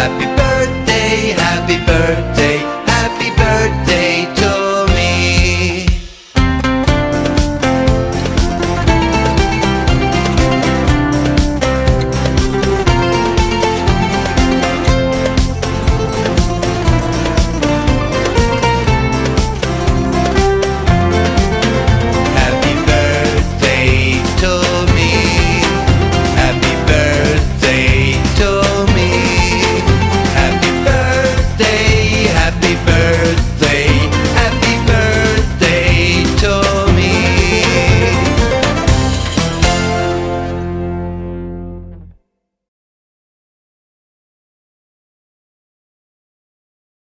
happy